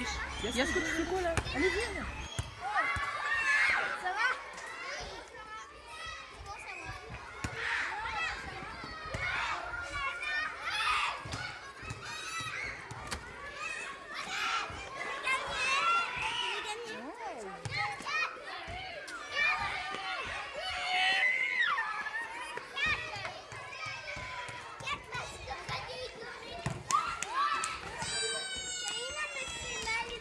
Yasko, Yasko, tu fais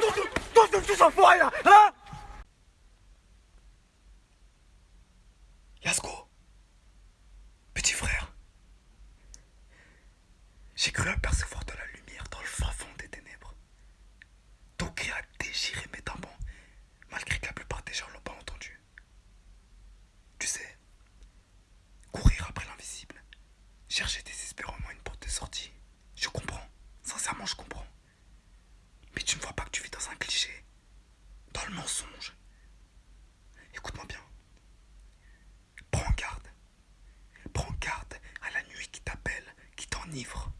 Tous, là Hein Yasko Petit frère J'ai cru apercevoir de la lumière dans le fin fond des ténèbres. Ton a déchiré mes tympans, malgré que la plupart des gens l'ont pas entendu. Tu sais, courir après l'invisible, chercher le mensonge. Écoute-moi bien. Prends garde. Prends garde à la nuit qui t'appelle, qui t'enivre.